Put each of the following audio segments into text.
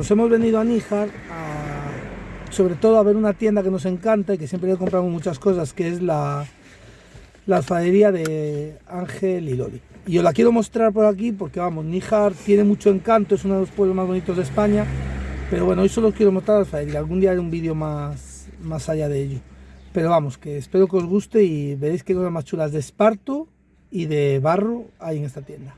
nos hemos venido a Níjar sobre todo a ver una tienda que nos encanta y que siempre le compramos muchas cosas, que es la, la alfadería de Ángel y Loli. Y os la quiero mostrar por aquí porque, vamos, Níjar tiene mucho encanto, es uno de los pueblos más bonitos de España, pero bueno, hoy solo quiero mostrar la alfadería, algún día haré un vídeo más, más allá de ello. Pero vamos, que espero que os guste y veréis qué cosas más chulas de esparto y de barro hay en esta tienda.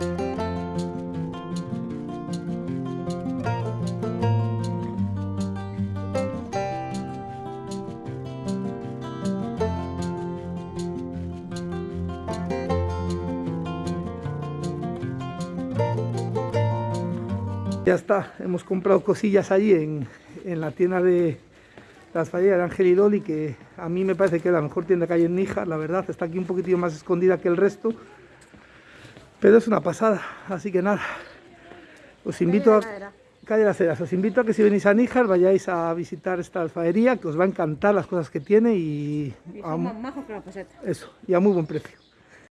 Ya está, hemos comprado cosillas allí en, la tienda de las falleras de Ángel y Loli, que a mí me parece que es la mejor tienda que hay en Níjar, la verdad, está aquí un poquitillo más escondida que el resto, pero es una pasada, así que nada, os invito a... Calle Las Heras, os invito a que si venís a Níjar vayáis a visitar esta alfaería, que os va a encantar las cosas que tiene y... y a, más que la. Eso, y a muy buen precio.